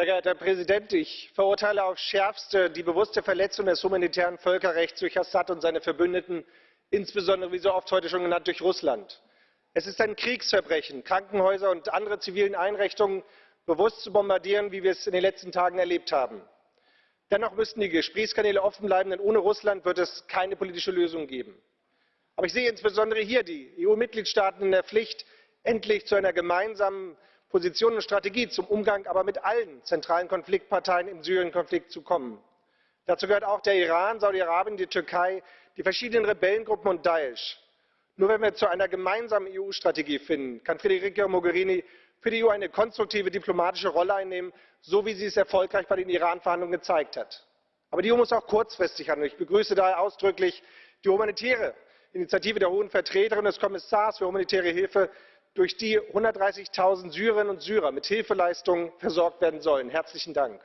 Sehr geehrter Herr Präsident, ich verurteile aufs Schärfste die bewusste Verletzung des humanitären Völkerrechts durch Assad und seine Verbündeten, insbesondere wie so oft heute schon genannt durch Russland. Es ist ein Kriegsverbrechen, Krankenhäuser und andere zivile Einrichtungen bewusst zu bombardieren, wie wir es in den letzten Tagen erlebt haben. Dennoch müssten die Gesprächskanäle offen bleiben, denn ohne Russland wird es keine politische Lösung geben. Aber ich sehe insbesondere hier die EU Mitgliedstaaten in der Pflicht, endlich zu einer gemeinsamen Position und Strategie zum Umgang aber mit allen zentralen Konfliktparteien im Syrien-Konflikt zu kommen. Dazu gehört auch der Iran, Saudi-Arabien, die Türkei, die verschiedenen Rebellengruppen und Daesh. Nur wenn wir zu einer gemeinsamen EU-Strategie finden, kann Federica Mogherini für die EU eine konstruktive diplomatische Rolle einnehmen, so wie sie es erfolgreich bei den Iran-Verhandlungen gezeigt hat. Aber die EU muss auch kurzfristig handeln. Ich begrüße daher ausdrücklich die humanitäre Initiative der Hohen Vertreterin des Kommissars für humanitäre Hilfe durch die 130.000 Syrerinnen und Syrer mit Hilfeleistungen versorgt werden sollen. Herzlichen Dank.